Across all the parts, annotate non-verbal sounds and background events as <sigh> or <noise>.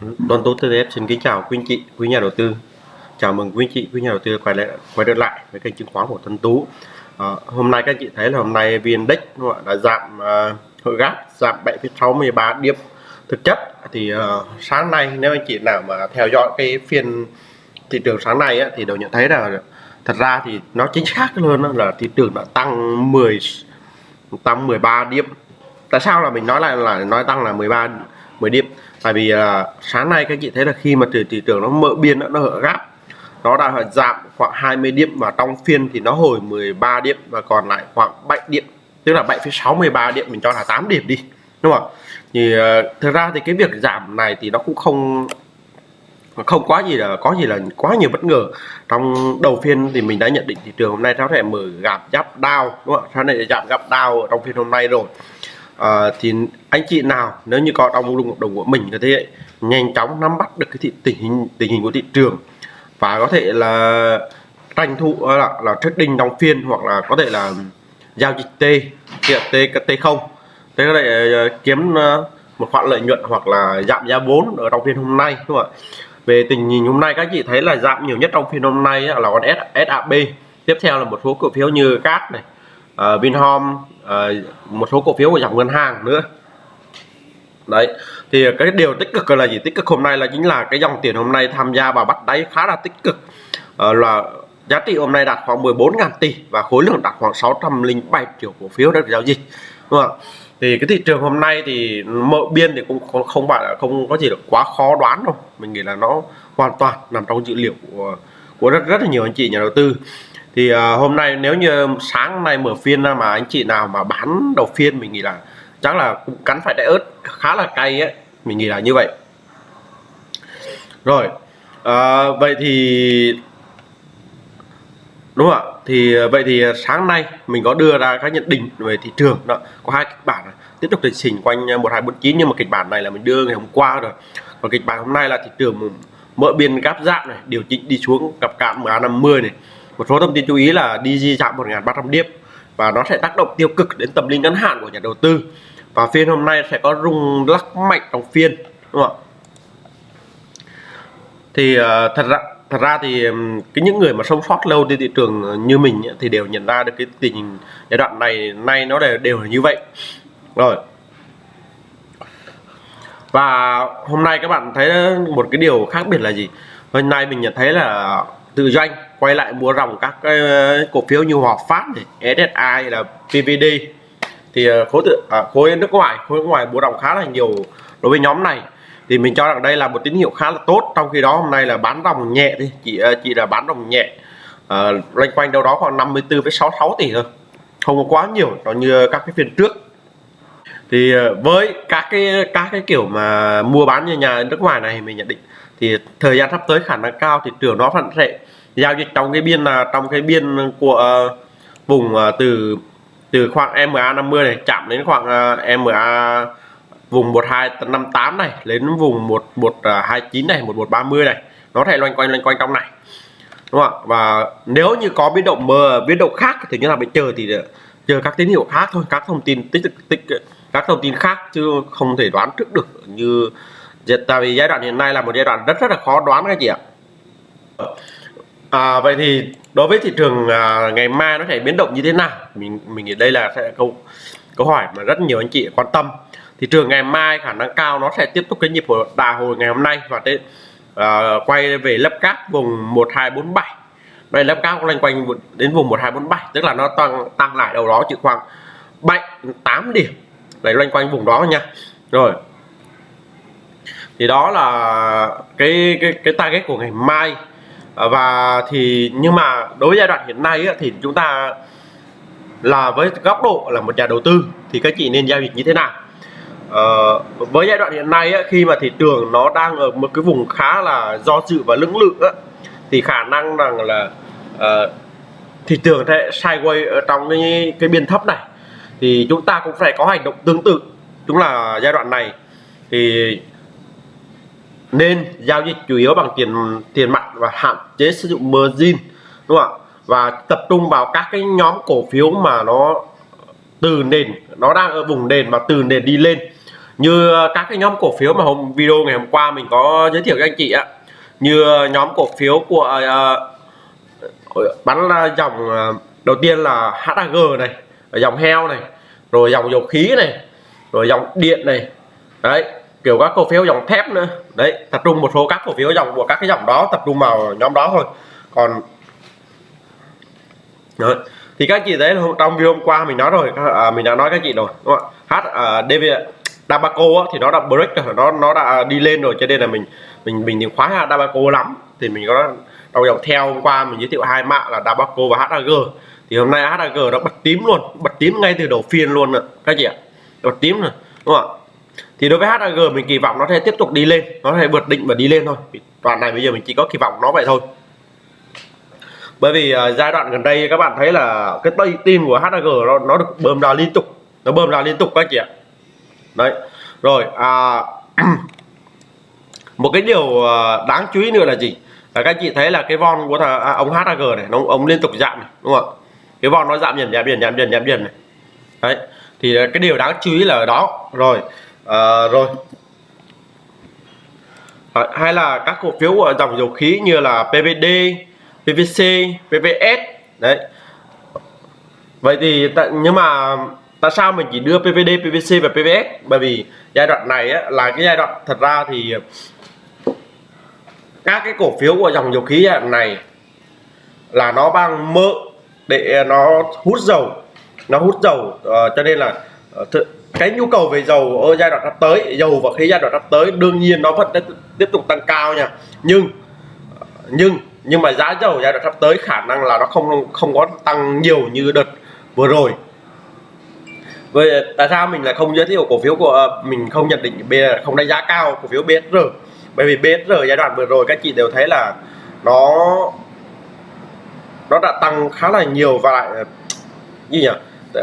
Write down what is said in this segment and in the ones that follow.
Đoàn Tú TTF xin kính chào quý anh chị, quý nhà đầu tư. Chào mừng quý anh chị, quý nhà đầu tư quay lại quay trở lại với kênh chứng khoán của Tân Tú. À, hôm nay các anh chị thấy là hôm nay VN Index đã giảm à, uh, hội gáp giảm 7,63 điểm. Thực chất thì uh, sáng nay nếu anh chị nào mà theo dõi cái phiên thị trường sáng nay á, thì đều nhận thấy là thật ra thì nó chính xác hơn là thị trường đã tăng 10 tăng 13 điểm. Tại sao là mình nói lại là nói tăng là 13 10 điểm? Tại vì là sáng nay các chị thấy là khi mà thị, thị trường nó mở biên nó hở gáp nó đã giảm khoảng 20 điểm và trong phiên thì nó hồi 13 điểm và còn lại khoảng 7 điểm tức là 7,63 điểm mình cho là 8 điểm đi đúng không thì uh, thực ra thì cái việc giảm này thì nó cũng không không quá gì là có gì là quá nhiều bất ngờ. Trong đầu phiên thì mình đã nhận định thị trường hôm nay nó sẽ mở gặp giáp đau đúng không Sau này giảm gặp đau trong phiên hôm nay rồi à, thì anh chị nào nếu như có trong lùng đồng của mình có thể nhanh chóng nắm bắt được cái thị, tình hình tình hình của thị trường và có thể là tranh thủ là, là trading đóng phiên hoặc là có thể là giao dịch T T T không. Thế có thể uh, kiếm uh, một khoản lợi nhuận hoặc là giảm giá vốn ở trong phiên hôm nay đúng không ạ? Về tình hình hôm nay các chị thấy là giảm nhiều nhất trong phiên hôm nay là con SAB tiếp theo là một số cổ phiếu như cát này uh, Vinhome Ờ, một số cổ phiếu của dòng ngân hàng nữa. Đấy thì cái điều tích cực là gì? Tích cực hôm nay là chính là cái dòng tiền hôm nay tham gia vào bắt đáy khá là tích cực. À, là giá trị hôm nay đạt khoảng 14.000 tỷ và khối lượng đạt khoảng 607 triệu cổ phiếu được giao dịch. Đúng không thì cái thị trường hôm nay thì mở biên thì cũng không, không phải là không có gì được quá khó đoán đâu. Mình nghĩ là nó hoàn toàn nằm trong dữ liệu của của rất rất là nhiều anh chị nhà đầu tư. Thì uh, hôm nay nếu như sáng nay mở phiên mà anh chị nào mà bán đầu phiên mình nghĩ là chắc là cũng cắn phải đại ớt khá là cay ấy mình nghĩ là như vậy. Rồi uh, vậy thì đúng không ạ? Thì à, vậy thì sáng nay mình có đưa ra các nhận định về thị trường đó. Có hai kịch bản tiếp tục tình chỉnh quanh 1249 nhưng mà kịch bản này là mình đưa ngày hôm qua rồi. Còn kịch bản hôm nay là thị trường mở biên gáp dạng này điều chỉnh đi xuống gặp cạn MA50 này. Một số thông tin chú ý là DG chạm 1.300 điểm và nó sẽ tác động tiêu cực đến tâm lý ngắn hạn của nhà đầu tư. Và phiên hôm nay sẽ có rung lắc mạnh trong phiên đúng không ạ? Thì uh, thật ra thật ra thì cái những người mà sống sót lâu trên thị trường như mình thì đều nhận ra được cái tình hình giai đoạn này nay nó đều đều là như vậy. Rồi và hôm nay các bạn thấy một cái điều khác biệt là gì? Hôm nay mình nhận thấy là tự doanh quay lại mua ròng các cái cổ phiếu như Hòa Phát này, SSI là PVD thì ờ, khối tự à, khối nước ngoài khối nước ngoài mua ròng khá là nhiều đối với nhóm này. Thì mình cho rằng đây là một tín hiệu khá là tốt. Trong khi đó hôm nay là bán ròng nhẹ thì chỉ ờ, chỉ là bán ròng nhẹ à, loanh quanh đâu đó khoảng 54,66 tỷ thôi. Không có quá nhiều nó như các cái phiên trước thì ờ, với các cái các cái kiểu mà mua bán như nhà nước ngoài này mình nhận định thì thời gian sắp tới khả năng cao thì trường nó vẫn sẽ giao dịch trong cái biên là trong cái biên của uh, vùng uh, từ từ khoảng MA 50 này chạm đến khoảng uh, MA vùng 1258 này đến vùng 1129 à, này 1130 này. Nó thể loanh quanh loanh quanh trong này đúng không ạ? Và nếu như có biến động mờ biến động khác thì như là phải chờ thì chờ các tín hiệu khác thôi các thông tin tích tích các thông tin khác chứ không thể đoán trước được. Như tại vì giai đoạn hiện nay là một giai đoạn rất rất là khó đoán các chị ạ. À, vậy thì đối với thị trường à, ngày mai nó sẽ biến động như thế nào? Mình mình nghĩ đây là sẽ câu câu hỏi mà rất nhiều anh chị quan tâm. Thị trường ngày mai khả năng cao nó sẽ tiếp tục cái nhịp của đà hồi ngày hôm nay và đến à, quay về lớp cát vùng 1247 đây lớp cáp loanh quanh đến vùng 1247 tức là nó tăng tăng lại đầu đó chỉ khoảng 7 8 điểm đấy loanh quanh vùng đó nha. Rồi. Thì đó là cái cái cái target của ngày mai. À, và thì nhưng mà đối với giai đoạn hiện nay thì chúng ta là với góc độ là một nhà đầu tư thì các chị nên giao dịch như thế nào? Ờ, với giai đoạn hiện nay khi mà thị trường nó đang ở một cái vùng khá là do dự và lưỡng lự thì khả năng rằng là uh, thị trường sẽ sideways ở trong cái cái biên thấp này thì chúng ta cũng phải có hành động tương tự. Chúng là giai đoạn này. Thì nên giao dịch chủ yếu bằng tiền tiền mặt và hạn chế sử dụng margin đúng không ạ? Và tập trung vào các cái nhóm cổ phiếu mà nó từ nền nó đang ở vùng nền mà từ nền đi lên. Như các cái nhóm cổ phiếu mà hôm video ngày hôm qua mình có giới thiệu với anh chị ạ. Như nhóm cổ phiếu của uh, bắn dòng uh, đầu tiên là HAG này dòng heo này rồi dòng dầu khí này rồi dòng điện này. Đấy kiểu các cổ phiếu dòng thép nữa. Đấy tập trung một số các cổ phiếu dòng của các cái dòng đó tập trung vào nhóm đó thôi. Còn đấy. thì các chị thấy trong video hôm qua mình nói rồi à, mình đã nói các chị rồi đúng không ạ? H à, DV Dabaco thì nó đã break rồi nó nó đã đi lên rồi cho nên là mình mình mình thì khóa Dabaco lắm. Thì mình có đầu dòng theo hôm qua mình giới thiệu hai mã là Dabaco và HAG thì hôm nay HAG nó bật tím luôn bật tím ngay từ đầu phiên luôn ạ các chị ạ. Bật tím rồi đúng không ạ? Thì đối với HAG mình kỳ vọng nó sẽ tiếp tục đi lên nó sẽ vượt định và đi lên thôi. Toàn này bây giờ mình chỉ có kỳ vọng nó vậy thôi. Bởi vì uh, giai đoạn gần đây các bạn thấy là cái tay tim của HAG nó, nó được bơm ra liên tục nó bơm ra liên tục các chị ạ. Đấy rồi à, <clears throat> một cái điều à, đáng chú ý nữa là gì? Là các chị thấy là cái von của thằng, à, ông HAG này nó ông liên tục giảm này, đúng không ạ? Cái von nó giảm dần giảm dần giảm dần giảm dần này. Đấy thì cái điều đáng chú ý là ở đó. Rồi à, rồi. À, hay là các cổ phiếu của dòng dầu khí như là PVD PVC PVS đấy. Vậy thì nhưng mà tại sao mình chỉ đưa PVD PVC và PVS bởi vì giai đoạn này á, là cái giai đoạn thật ra thì các cái cổ phiếu của dòng dầu khí giai đoạn này là nó đang mơ để ờ, nó hút dầu. Nó hút dầu uh, cho nên là uh, cái nhu cầu về dầu ở giai đoạn sắp tới dầu và khí giai đoạn sắp tới đương nhiên nó vẫn tiếp tục tăng cao nha. Nhưng nhưng nhưng mà giá dầu giai đoạn sắp tới khả năng là nó không không có tăng nhiều như đợt vừa rồi. Vậy tại sao mình lại không giới thiệu cổ phiếu của mình không nhận định B không đánh giá cao cổ phiếu BSR bởi vì BSR giai đoạn vừa rồi các chị đều thấy là nó nó đã tăng khá là nhiều và lại ờ, như nhỉ?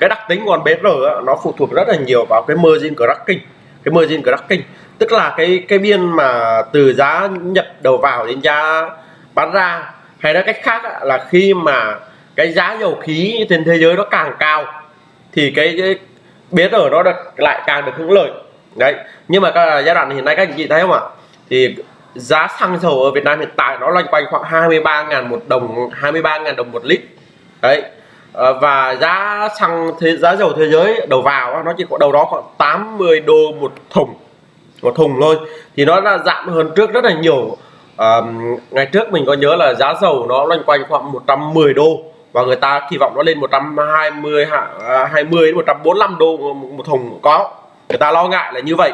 Cái đặc tính của con BR nó phụ thuộc rất là nhiều vào cái margin cracking cái margin cracking tức là cái cái biên mà từ giá nhập đầu vào đến giá bán ra. Hay nói cách khác là khi mà cái giá dầu khí trên thế giới nó càng cao thì cái, cái BR nó được lại càng được hưởng lợi. Đấy nhưng mà cái giai đoạn hiện nay các anh chị thấy không ạ? Thì giá xăng dầu ở Việt Nam hiện tại nó loanh quanh khoảng 23.000 một đồng 23.000 đồng một lít. Đấy. Ờ, và giá xăng thế giá dầu thế giới đầu vào nó chỉ có đầu đó khoảng 80 đô một thùng một thùng thôi. Thì nó là giảm hơn trước rất là nhiều. À, ngày trước mình có nhớ là giá dầu nó loanh quanh khoảng 110 đô và người ta kỳ vọng nó lên 120 20 à, đến 145 đô một thùng có. Người ta lo ngại là như vậy.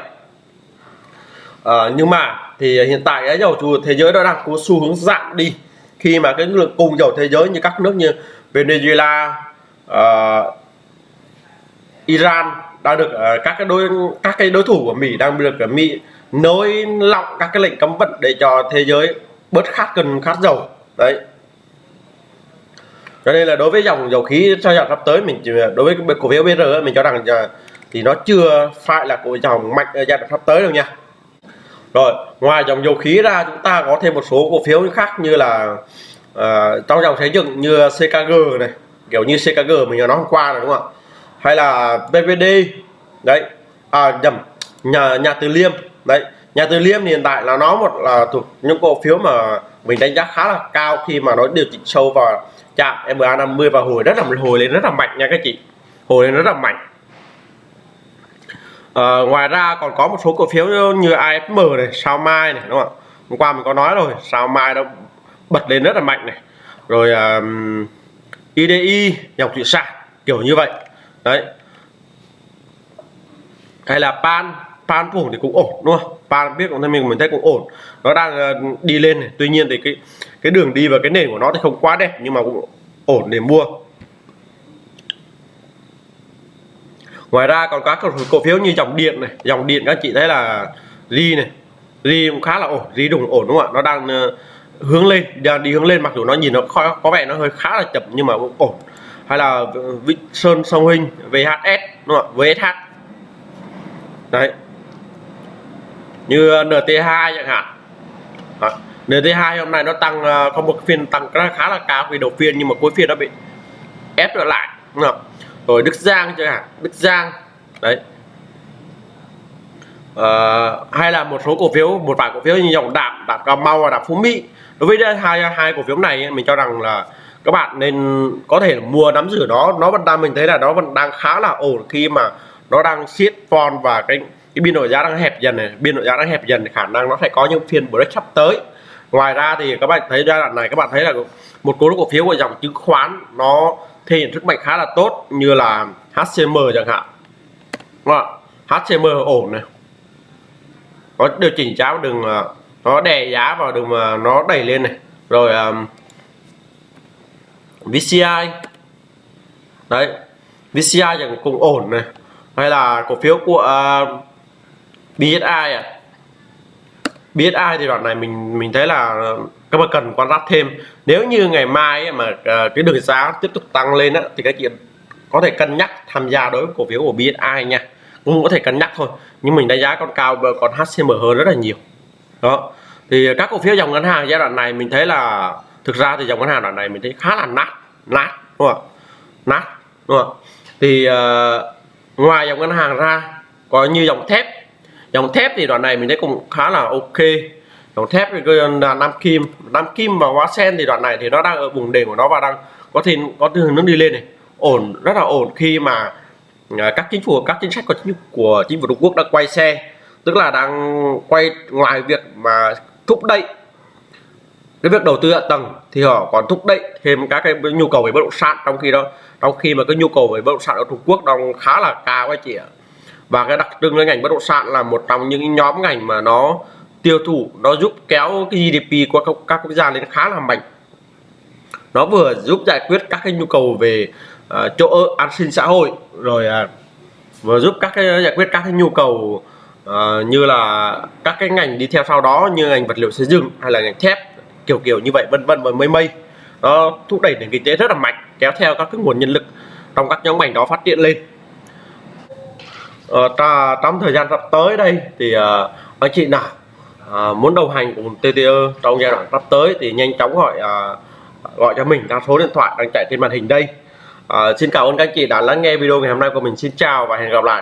À, nhưng mà thì à, hiện tại giá dầu thế giới nó đang có xu hướng giảm đi. Khi mà cái lượng cung dầu thế giới như các nước như Venezuela uh, Iran đang được uh, các cái đối các cái đối thủ của Mỹ đang được uh, Mỹ nới lỏng các cái lệnh cấm vận để cho thế giới bớt khát cần khát dầu. Đấy. Cho nên là đối với dòng dầu khí cho dòng sắp tới mình đối với cổ phiếu BR mình cho rằng thì nó chưa phải là cổ dòng mạnh ở giai đoạn sắp tới đâu nha rồi ngoài dòng dầu khí ra chúng ta có thêm một số cổ phiếu khác như là uh, trong dòng xây dựng như CKG này kiểu như CKG mình nói hôm qua rồi đúng không ạ? Hay là BVD đấy à nhầm nhà nhà Từ Liêm đấy nhà Từ Liêm hiện tại là nó một là thuộc những cổ phiếu mà mình đánh giá khá là cao khi mà nó điều chỉnh sâu vào chạm MA 50 và hồi rất là hồi lên rất là mạnh nha các chị hồi lên rất là mạnh à, ngoài ra còn có một số cổ phiếu như AFM này sao mai này đúng không ạ? Hôm qua mình có nói rồi sao mai nó bật lên rất là mạnh này. Rồi um, IDI dòng thủy sản kiểu như vậy. Đấy. Hay là pan pan phủ thì cũng ổn đúng không? Pan biết cũng mình mình thấy cũng ổn. Nó đang ờ, đi lên này. Tuy nhiên thì cái cái đường đi và cái nền của nó thì không quá đẹp nhưng mà cũng ổn để mua. Ngoài ra còn các cổ phiếu như dòng điện này. Dòng điện các chị thấy là ri này. Ri cũng khá là ổn ri đồng ổn đúng không ạ? Nó đang uh, hướng lên đang đi hướng lên mặc dù nó nhìn nó có, có vẻ nó hơi khá là chậm nhưng mà cũng ổn. Hay là Vịnh Sơn Sông Hình VHS đúng không ạ? VSH đấy. Như NT2 chẳng hạn. Đó. NT2 hôm nay nó tăng ờ, có một phiên tăng khá là cao vì đầu phiên nhưng mà cuối phiên nó bị ép trở lại đúng không? Rồi Đức Giang chẳng hạn. Đức Giang. Đấy. À, hay là một số cổ phiếu một vài cổ phiếu như dòng đạm, đạm cà mau và đạm phú mỹ. Đối với đây hai hai cổ phiếu này mình cho rằng là các bạn nên có thể mua nắm giữ nó. Nó vẫn đang mình thấy là nó vẫn đang khá là ổn khi mà nó đang siết form và cái cái biên độ giá đang hẹp dần này. Biên độ giá đang hẹp dần thì khả năng nó sẽ có những phiên break sắp tới. Ngoài ra thì các bạn thấy giai đoạn này các bạn thấy là một số cổ phiếu của dòng chứng khoán nó thể hiện sức mạnh khá là tốt như là HCM chẳng hạn. Đúng không? HCM ổn này. Nó điều chỉnh giá đừng à, nó đè giá vào đừng mà nó đẩy lên này. Rồi à, um, VCI đấy VCI chẳng cũng ổn này. Hay là cổ phiếu của uh, BSI à? BSI à? thì đoạn này mình mình thấy là các bạn cần quan sát thêm. Nếu như ngày mai ấy, mà uh, cái đường giá tiếp tục tăng lên á, thì các chị có thể cân nhắc tham gia đối với cổ phiếu của BSI nha. Cũng có thể cân nhắc thôi nhưng mình đánh giá con cao còn HCM hơn rất là nhiều. Đó. Thì các cổ phiếu dòng ngân hàng giai đoạn này mình thấy là thực ra thì dòng ngân hàng đoạn này mình thấy khá là nát nát đúng không nát đúng không thì uh, ngoài dòng ngân hàng ra có như dòng thép. Dòng thép thì đoạn này mình thấy cũng khá là ok đồng thép thì là nam kim. Nam kim và hóa sen thì đoạn này thì nó đang ở vùng đỉnh của nó và đang có thể có hướng nó đi lên này. Ổn rất là ổn khi mà à, các chính phủ các chính sách của chính, của chính phủ Trung Quốc đã quay xe tức là đang quay ngoài việc mà thúc đẩy cái việc đầu tư hạ tầng thì họ còn thúc đẩy thêm các cái nhu cầu về bất động sản trong khi đó. Trong khi mà cái nhu cầu về bất động sản ở Trung Quốc đang khá là cao anh chị ạ. Và cái đặc trưng của ngành bất động sản là một trong những nhóm ngành mà nó tiêu thụ nó giúp kéo cái GDP của các, các quốc gia lên khá là mạnh. Nó vừa giúp giải quyết các cái nhu cầu về uh, chỗ ở an sinh xã hội rồi uh, vừa giúp các cái giải quyết các cái nhu cầu uh, như là các cái ngành đi theo sau đó như ngành vật liệu xây dựng hay là ngành thép kiểu kiểu như vậy vân vân và mây mây. Nó thúc đẩy nền kinh tế rất là mạnh kéo theo các cái nguồn nhân lực trong các nhóm ngành đó phát triển lên. Uh, trong thời gian sắp tới đây thì uh, anh chị nào à, muốn đồng hành cùng TTE trong giai đoạn sắp tới thì nhanh chóng gọi à, gọi cho mình theo số điện thoại đang chạy trên màn hình đây. À, xin cảm ơn các anh chị đã lắng nghe video ngày hôm nay của mình. Xin chào và hẹn gặp lại.